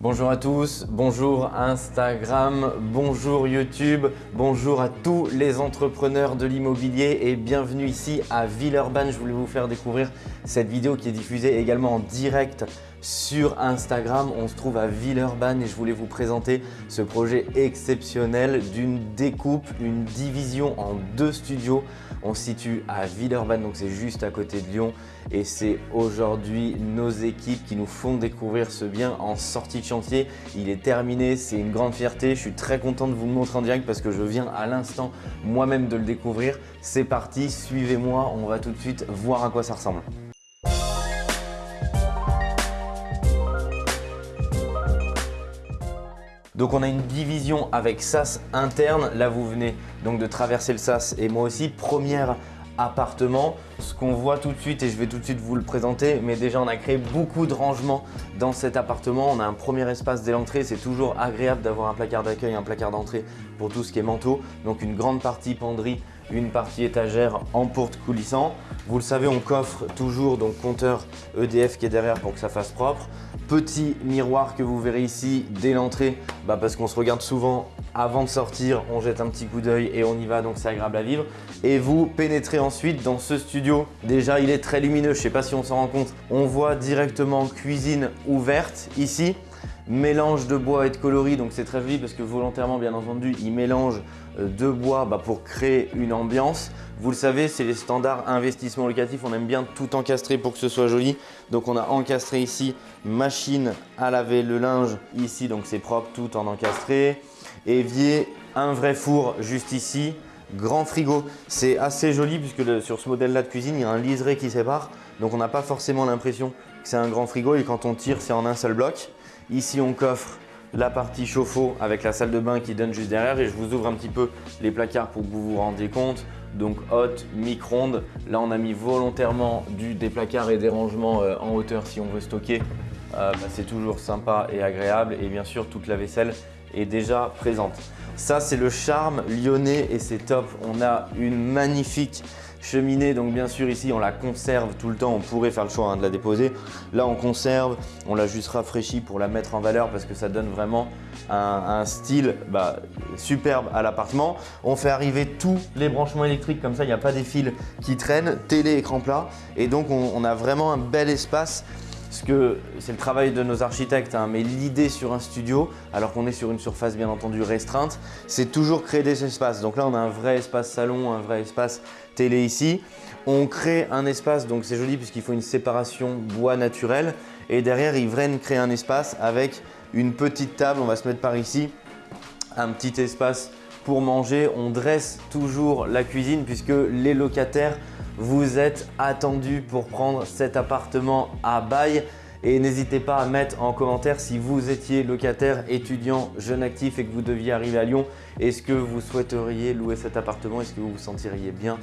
Bonjour à tous, bonjour Instagram, bonjour YouTube, bonjour à tous les entrepreneurs de l'immobilier et bienvenue ici à Villeurbanne. Je voulais vous faire découvrir cette vidéo qui est diffusée également en direct sur Instagram. On se trouve à Villeurbanne et je voulais vous présenter ce projet exceptionnel d'une découpe, une division en deux studios. On se situe à Villeurbanne, donc c'est juste à côté de Lyon et c'est aujourd'hui nos équipes qui nous font découvrir ce bien en sortie de chantier. Il est terminé, c'est une grande fierté. Je suis très content de vous le montrer en direct parce que je viens à l'instant moi-même de le découvrir. C'est parti, suivez-moi, on va tout de suite voir à quoi ça ressemble. Donc on a une division avec sas interne. Là vous venez donc de traverser le sas et moi aussi. Première appartement. Ce qu'on voit tout de suite et je vais tout de suite vous le présenter, mais déjà on a créé beaucoup de rangements dans cet appartement. On a un premier espace dès l'entrée, c'est toujours agréable d'avoir un placard d'accueil, un placard d'entrée pour tout ce qui est manteau. Donc une grande partie penderie, une partie étagère en porte coulissant. Vous le savez, on coffre toujours donc compteur EDF qui est derrière pour que ça fasse propre. Petit miroir que vous verrez ici dès l'entrée, bah parce qu'on se regarde souvent avant de sortir, on jette un petit coup d'œil et on y va, donc c'est agréable à vivre. Et vous pénétrez ensuite dans ce studio. Déjà, il est très lumineux, je ne sais pas si on s'en rend compte. On voit directement cuisine ouverte ici mélange de bois et de coloris, donc c'est très joli parce que volontairement, bien entendu, il mélange euh, de bois bah, pour créer une ambiance. Vous le savez, c'est les standards investissement locatif, on aime bien tout encastrer pour que ce soit joli. Donc on a encastré ici machine à laver le linge ici, donc c'est propre, tout en encastré. Évier, un vrai four juste ici, grand frigo. C'est assez joli puisque sur ce modèle-là de cuisine, il y a un liseré qui sépare. Donc on n'a pas forcément l'impression que c'est un grand frigo et quand on tire, c'est en un seul bloc. Ici, on coffre la partie chauffe-eau avec la salle de bain qui donne juste derrière et je vous ouvre un petit peu les placards pour que vous vous rendiez compte. Donc haute, micro-ondes. Là, on a mis volontairement du, des placards et des rangements euh, en hauteur si on veut stocker. Euh, bah, c'est toujours sympa et agréable et bien sûr, toute la vaisselle est déjà présente. Ça, c'est le charme lyonnais et c'est top. On a une magnifique cheminée. Donc bien sûr ici on la conserve tout le temps, on pourrait faire le choix hein, de la déposer. Là on conserve, on l'a juste rafraîchie pour la mettre en valeur parce que ça donne vraiment un, style bah, superbe à l'appartement. On fait arriver tous les branchements électriques comme ça, il n'y a pas des fils qui traînent, télé, écran plat et donc on a vraiment un bel espace parce que c'est le travail de nos architectes, hein, mais l'idée sur un studio, alors qu'on est sur une surface bien entendu restreinte, c'est toujours créer des espaces. Donc là, on a un vrai espace salon, un vrai espace télé ici. On crée un espace, donc c'est joli puisqu'il faut une séparation bois naturel. Et derrière, ils viennent créer un espace avec une petite table, on va se mettre par ici, un petit espace pour manger. On dresse toujours la cuisine puisque les locataires vous êtes attendu pour prendre cet appartement à bail. Et n'hésitez pas à mettre en commentaire si vous étiez locataire, étudiant, jeune actif et que vous deviez arriver à Lyon. Est-ce que vous souhaiteriez louer cet appartement? Est-ce que vous vous sentiriez bien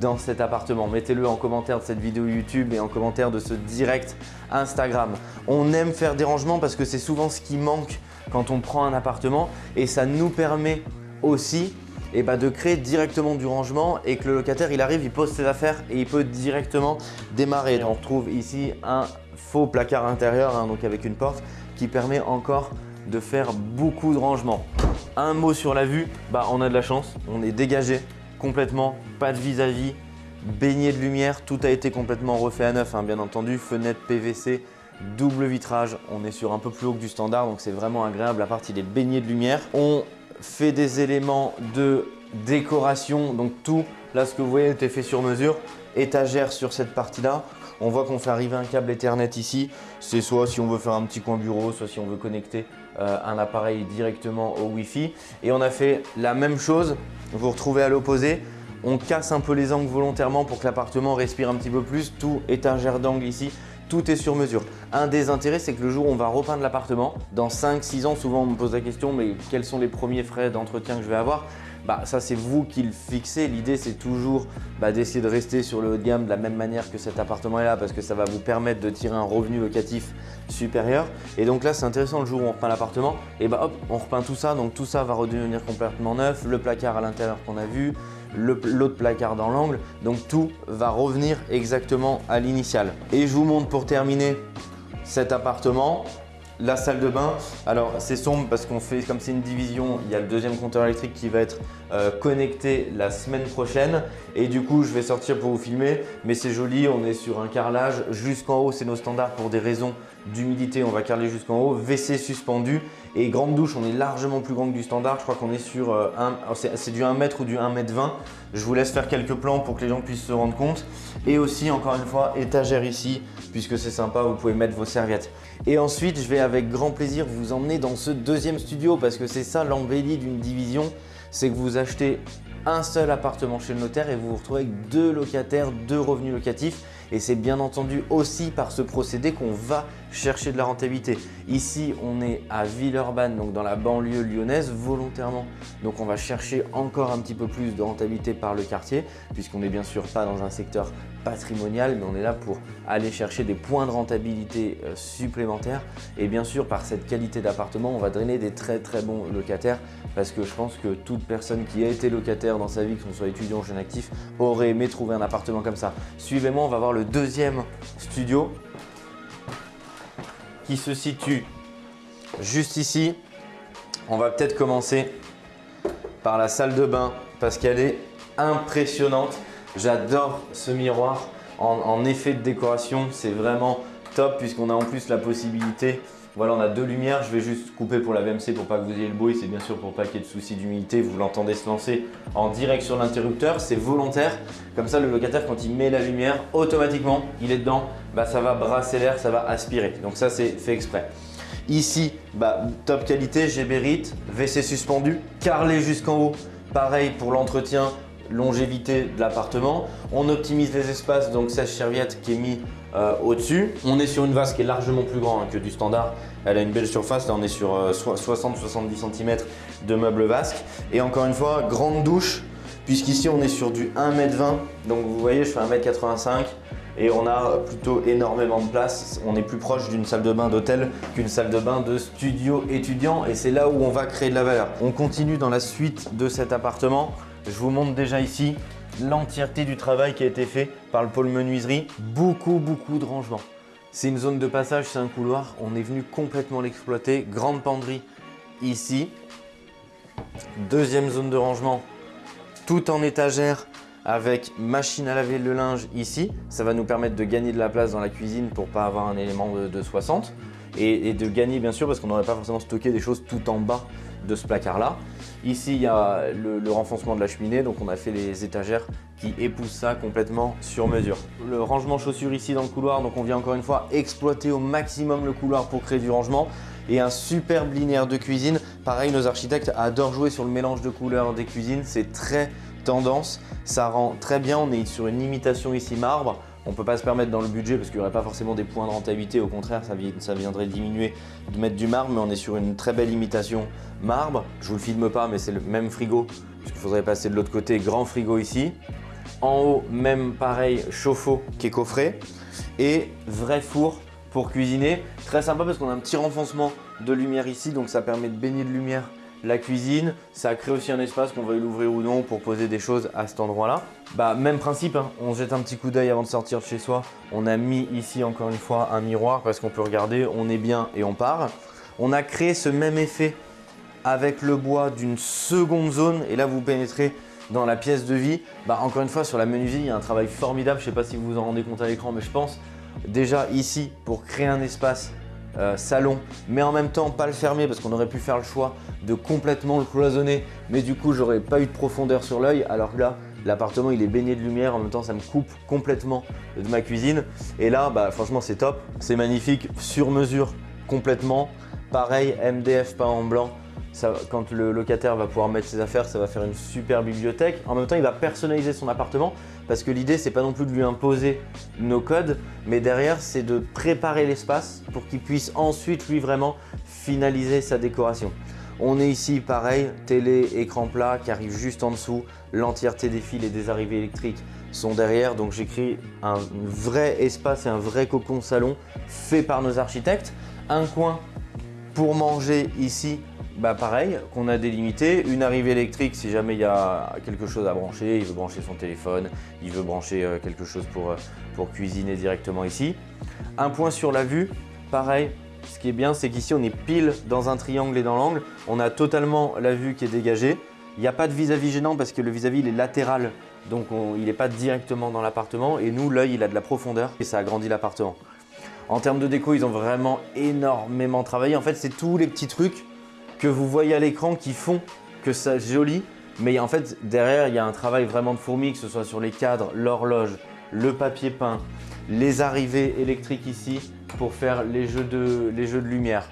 dans cet appartement? Mettez-le en commentaire de cette vidéo YouTube et en commentaire de ce direct Instagram. On aime faire des rangements parce que c'est souvent ce qui manque quand on prend un appartement et ça nous permet aussi et bah de créer directement du rangement et que le locataire il arrive, il pose ses affaires et il peut directement démarrer. On retrouve ici un faux placard intérieur hein, donc avec une porte qui permet encore de faire beaucoup de rangement. Un mot sur la vue, bah on a de la chance, on est dégagé complètement, pas de vis-à-vis, baigné de lumière, tout a été complètement refait à neuf hein, bien entendu, fenêtre PVC, double vitrage, on est sur un peu plus haut que du standard donc c'est vraiment agréable, la partie il est baigné de lumière. Fait des éléments de décoration. Donc tout, là ce que vous voyez était fait sur mesure. Étagère sur cette partie-là. On voit qu'on fait arriver un câble Ethernet ici. C'est soit si on veut faire un petit coin bureau, soit si on veut connecter euh, un appareil directement au Wi-Fi. Et on a fait la même chose, vous retrouvez à l'opposé. On casse un peu les angles volontairement pour que l'appartement respire un petit peu plus. Tout étagère d'angle ici tout est sur mesure. Un des intérêts, c'est que le jour où on va repeindre l'appartement, dans 5-6 ans, souvent on me pose la question, mais quels sont les premiers frais d'entretien que je vais avoir? Bah, ça c'est vous qui le fixez. L'idée c'est toujours bah, d'essayer de rester sur le haut de gamme de la même manière que cet appartement est là parce que ça va vous permettre de tirer un revenu locatif supérieur. Et donc là c'est intéressant le jour où on repeint l'appartement, et bah hop, on repeint tout ça, donc tout ça va redevenir complètement neuf, le placard à l'intérieur qu'on a vu, l'autre placard dans l'angle. Donc tout va revenir exactement à l'initial. Et je vous montre pour terminer cet appartement. La salle de bain, alors c'est sombre parce qu'on fait, comme c'est une division, il y a le deuxième compteur électrique qui va être euh, connecté la semaine prochaine. Et du coup, je vais sortir pour vous filmer, mais c'est joli, on est sur un carrelage. Jusqu'en haut, c'est nos standards pour des raisons d'humidité, on va carreler jusqu'en haut. WC suspendu et grande douche, on est largement plus grand que du standard. Je crois qu'on est sur euh, un, c'est du 1 m ou du 1 m 20. Je vous laisse faire quelques plans pour que les gens puissent se rendre compte. Et aussi, encore une fois, étagère ici, puisque c'est sympa, vous pouvez mettre vos serviettes. Et ensuite, je vais avec grand plaisir vous emmener dans ce deuxième studio parce que c'est ça l'embellie d'une division, c'est que vous achetez un seul appartement chez le notaire et vous vous retrouvez avec deux locataires, deux revenus locatifs. Et c'est bien entendu aussi par ce procédé qu'on va chercher de la rentabilité. Ici, on est à Villeurbanne, donc dans la banlieue lyonnaise, volontairement. Donc on va chercher encore un petit peu plus de rentabilité par le quartier, puisqu'on n'est bien sûr pas dans un secteur patrimonial, mais on est là pour aller chercher des points de rentabilité euh, supplémentaires. Et bien sûr, par cette qualité d'appartement, on va drainer des très très bons locataires, parce que je pense que toute personne qui a été locataire dans sa vie, que ce soit étudiant ou jeune actif, aurait aimé trouver un appartement comme ça. Suivez-moi, on va voir le deuxième studio qui se situe juste ici. On va peut-être commencer par la salle de bain parce qu'elle est impressionnante. J'adore ce miroir en, effet de décoration. C'est vraiment top puisqu'on a en plus la possibilité voilà, on a deux lumières. Je vais juste couper pour la VMC pour pas que vous ayez le bruit. C'est bien sûr pour pas qu'il y ait de soucis d'humidité. Vous l'entendez se lancer en direct sur l'interrupteur. C'est volontaire. Comme ça, le locataire, quand il met la lumière, automatiquement, il est dedans. Bah, ça va brasser l'air, ça va aspirer. Donc ça, c'est fait exprès. Ici, bah, top qualité, Gébérite, WC suspendu, carrelé jusqu'en haut. Pareil pour l'entretien, longévité de l'appartement. On optimise les espaces, donc sèche-serviette qui est mis euh, au-dessus. On est sur une vase qui est largement plus grande hein, que du standard. Elle a une belle surface, là on est sur 60-70 euh, cm de meubles vasques. Et encore une fois, grande douche, puisqu'ici on est sur du 1m20. Donc vous voyez, je fais 1m85 et on a plutôt énormément de place. On est plus proche d'une salle de bain d'hôtel qu'une salle de bain de studio étudiant et c'est là où on va créer de la valeur. On continue dans la suite de cet appartement. Je vous montre déjà ici l'entièreté du travail qui a été fait par le pôle menuiserie. Beaucoup, beaucoup de rangements. C'est une zone de passage, c'est un couloir. On est venu complètement l'exploiter. Grande penderie ici. Deuxième zone de rangement, tout en étagère avec machine à laver le linge ici. Ça va nous permettre de gagner de la place dans la cuisine pour pas avoir un élément de, 60 et, et, de gagner bien sûr parce qu'on n'aurait pas forcément stocké des choses tout en bas de ce placard là. Ici, il y a le, renfoncement de la cheminée, donc on a fait les étagères qui épousent ça complètement sur mesure. Le rangement chaussures ici dans le couloir, donc on vient encore une fois exploiter au maximum le couloir pour créer du rangement. Et un superbe linéaire de cuisine. Pareil, nos architectes adorent jouer sur le mélange de couleurs des cuisines. C'est très tendance, ça rend très bien. On est sur une imitation ici marbre. On ne peut pas se permettre dans le budget parce qu'il n'y aurait pas forcément des points de rentabilité. Au contraire, ça, viendrait diminuer de mettre du marbre, mais on est sur une très belle imitation marbre. Je vous le filme pas, mais c'est le même frigo, puisqu'il faudrait passer de l'autre côté. Grand frigo ici. En haut, même pareil, chauffe-eau qui est coffré. Et vrai four pour cuisiner. Très sympa parce qu'on a un petit renfoncement de lumière ici, donc ça permet de baigner de lumière la cuisine, ça crée aussi un espace qu'on veuille l'ouvrir ou non pour poser des choses à cet endroit-là. Bah même principe, hein. on jette un petit coup d'œil avant de sortir de chez soi. On a mis ici encore une fois un miroir parce qu'on peut regarder, on est bien et on part. On a créé ce même effet avec le bois d'une seconde zone et là vous pénétrez dans la pièce de vie. Bah encore une fois sur la menuiserie, il y a un travail formidable, je ne sais pas si vous vous en rendez compte à l'écran mais je pense déjà ici pour créer un espace euh, salon, mais en même temps pas le fermer parce qu'on aurait pu faire le choix de complètement le cloisonner, mais du coup j'aurais pas eu de profondeur sur l'œil, alors que là l'appartement il est baigné de lumière, en même temps ça me coupe complètement de ma cuisine, et là bah, franchement c'est top, c'est magnifique, sur mesure complètement, pareil MDF peint en blanc, quand le locataire va pouvoir mettre ses affaires, ça va faire une super bibliothèque. En même temps, il va personnaliser son appartement parce que l'idée, c'est pas non plus de lui imposer nos codes, mais derrière, c'est de préparer l'espace pour qu'il puisse ensuite, lui, vraiment finaliser sa décoration. On est ici, pareil, télé, écran plat qui arrive juste en dessous. L'entièreté des fils et des arrivées électriques sont derrière. Donc j'écris un vrai espace et un vrai cocon salon fait par nos architectes. Un coin pour manger ici bah pareil, qu'on a délimité, une arrivée électrique si jamais il y a quelque chose à brancher, il veut brancher son téléphone, il veut brancher euh, quelque chose pour, euh, pour cuisiner directement ici. Un point sur la vue, pareil, ce qui est bien, c'est qu'ici, on est pile dans un triangle et dans l'angle. On a totalement la vue qui est dégagée. Il n'y a pas de vis-à-vis gênant parce que le vis-à-vis, il est latéral. Donc, il n'est pas directement dans l'appartement. Et nous, l'œil, il a de la profondeur et ça agrandit l'appartement. En termes de déco, ils ont vraiment énormément travaillé. En fait, c'est tous les petits trucs que vous voyez à l'écran qui font que ça joli. Mais en fait, derrière, il y a un travail vraiment de fourmi, que ce soit sur les cadres, l'horloge, le papier peint, les arrivées électriques ici pour faire les jeux de, les jeux de lumière.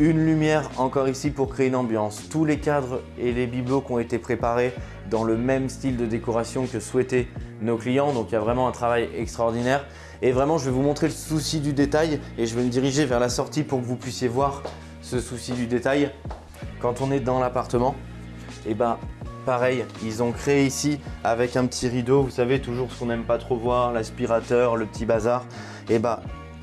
Une lumière encore ici pour créer une ambiance. Tous les cadres et les bibelots qui ont été préparés dans le même style de décoration que souhaitaient nos clients. Donc il y a vraiment un travail extraordinaire. Et vraiment, je vais vous montrer le souci du détail et je vais me diriger vers la sortie pour que vous puissiez voir ce souci du détail. Quand on est dans l'appartement, et eh ben pareil, ils ont créé ici avec un petit rideau, vous savez toujours ce qu'on n'aime pas trop voir, l'aspirateur, le petit bazar. Et eh bah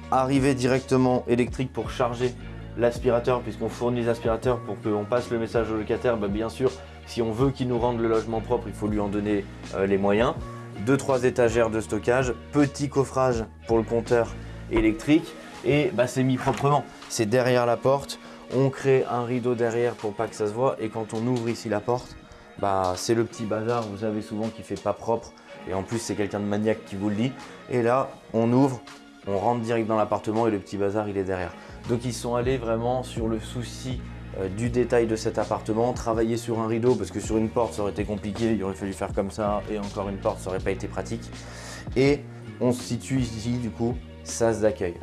arriver directement électrique pour charger l'aspirateur puisqu'on fournit l'aspirateur pour qu'on passe le message au locataire, bah, bien sûr si on veut qu'il nous rende le logement propre, il faut lui en donner euh, les moyens. Deux, trois étagères de stockage, petit coffrage pour le compteur électrique et bah, c'est mis proprement. C'est derrière la porte, on crée un rideau derrière pour pas que ça se voit et quand on ouvre ici la porte, bah, c'est le petit bazar, vous savez souvent qui fait pas propre et en plus c'est quelqu'un de maniaque qui vous le dit. Et là, on ouvre, on rentre direct dans l'appartement et le petit bazar il est derrière. Donc ils sont allés vraiment sur le souci euh, du détail de cet appartement, travailler sur un rideau parce que sur une porte ça aurait été compliqué, il aurait fallu faire comme ça et encore une porte ça aurait pas été pratique. Et on se situe ici du coup, sas d'accueil.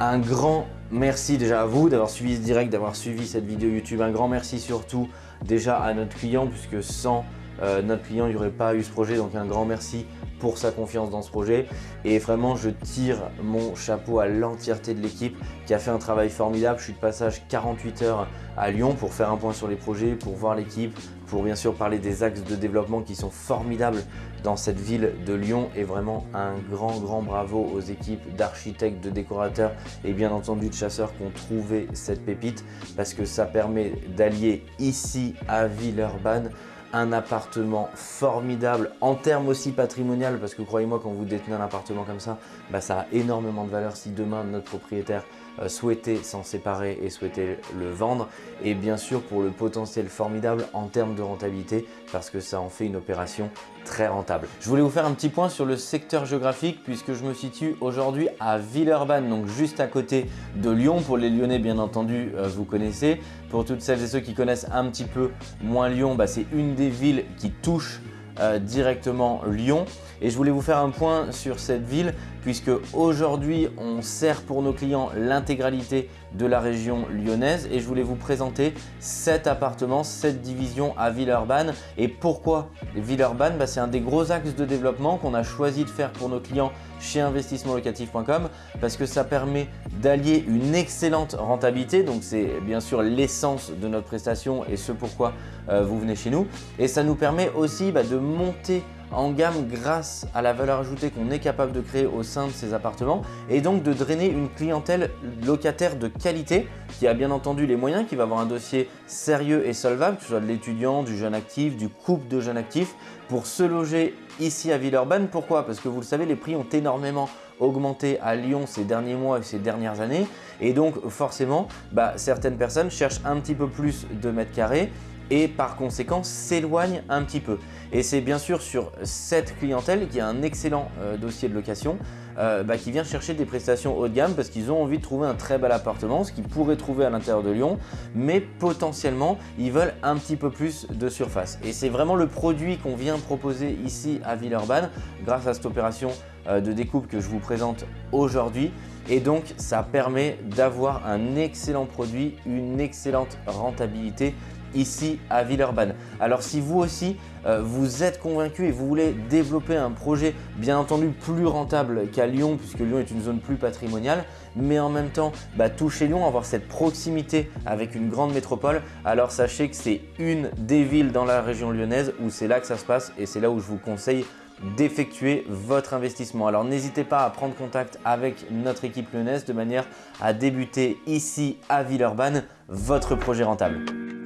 Un grand merci déjà à vous d'avoir suivi ce direct, d'avoir suivi cette vidéo YouTube. Un grand merci surtout déjà à notre client puisque sans euh, notre client, il n'y aurait pas eu ce projet. Donc un grand merci pour sa confiance dans ce projet. Et vraiment, je tire mon chapeau à l'entièreté de l'équipe qui a fait un travail formidable. Je suis de passage 48 heures à Lyon pour faire un point sur les projets, pour voir l'équipe, pour bien sûr parler des axes de développement qui sont formidables dans cette ville de Lyon. Et vraiment un grand, grand bravo aux équipes d'architectes, de décorateurs et bien entendu de chasseurs qui ont trouvé cette pépite parce que ça permet d'allier ici à Villeurbanne un appartement formidable en termes aussi patrimonial parce que croyez-moi quand vous détenez un appartement comme ça, bah, ça a énormément de valeur si demain notre propriétaire euh, souhaitait s'en séparer et souhaitait le vendre et bien sûr pour le potentiel formidable en termes de rentabilité parce que ça en fait une opération très rentable. Je voulais vous faire un petit point sur le secteur géographique puisque je me situe aujourd'hui à Villeurbanne, donc juste à côté de Lyon. Pour les Lyonnais, bien entendu, euh, vous connaissez. Pour toutes celles et ceux qui connaissent un petit peu moins Lyon, bah, c'est une des villes qui touche euh, directement Lyon. Et je voulais vous faire un point sur cette ville puisque aujourd'hui on sert pour nos clients l'intégralité de la région lyonnaise et je voulais vous présenter cet appartement, cette division à Villeurbanne. Et pourquoi Villeurbanne bah, C'est un des gros axes de développement qu'on a choisi de faire pour nos clients chez investissementlocatif.com parce que ça permet d'allier une excellente rentabilité. Donc c'est bien sûr l'essence de notre prestation et ce pourquoi euh, vous venez chez nous. Et ça nous permet aussi bah, de monter en gamme grâce à la valeur ajoutée qu'on est capable de créer au sein de ces appartements et donc de drainer une clientèle locataire de qualité qui a bien entendu les moyens, qui va avoir un dossier sérieux et solvable, que ce soit de l'étudiant, du jeune actif, du couple de jeunes actifs, pour se loger ici à Villeurbanne. Pourquoi? Parce que vous le savez, les prix ont énormément augmenté à Lyon ces derniers mois et ces dernières années. Et donc forcément, bah, certaines personnes cherchent un petit peu plus de mètres carrés et par conséquent s'éloigne un petit peu. Et c'est bien sûr sur cette clientèle qui a un excellent euh, dossier de location euh, bah, qui vient chercher des prestations haut de gamme parce qu'ils ont envie de trouver un très bel appartement, ce qu'ils pourraient trouver à l'intérieur de Lyon, mais potentiellement ils veulent un petit peu plus de surface. Et c'est vraiment le produit qu'on vient proposer ici à Villeurbanne grâce à cette opération euh, de découpe que je vous présente aujourd'hui. Et donc, ça permet d'avoir un excellent produit, une excellente rentabilité ici à Villeurbanne. Alors si vous aussi euh, vous êtes convaincu et vous voulez développer un projet bien entendu plus rentable qu'à Lyon puisque Lyon est une zone plus patrimoniale mais en même temps bah, toucher Lyon, avoir cette proximité avec une grande métropole alors sachez que c'est une des villes dans la région lyonnaise où c'est là que ça se passe et c'est là où je vous conseille d'effectuer votre investissement. Alors n'hésitez pas à prendre contact avec notre équipe lyonnaise de manière à débuter ici à Villeurbanne votre projet rentable.